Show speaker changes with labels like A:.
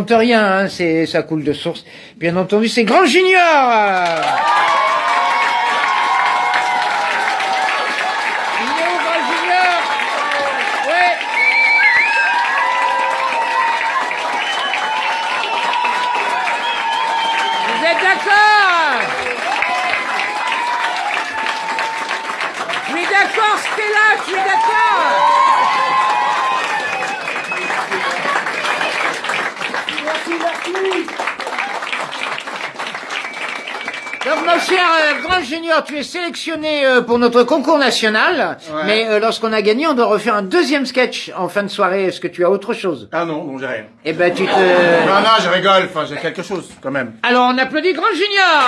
A: Rien, hein, c'est ça coule de source. Bien entendu, c'est Grand Junior. Il est où, Donc, mon cher euh, Grand Junior, tu es sélectionné euh, pour notre concours national.
B: Ouais.
A: Mais euh, lorsqu'on a gagné, on doit refaire un deuxième sketch en fin de soirée. Est-ce que tu as autre chose?
B: Ah non, non, j'ai rien.
A: Eh ben, tu te...
B: Non, non, je rigole, enfin, j'ai quelque chose, quand même.
A: Alors, on applaudit Grand Junior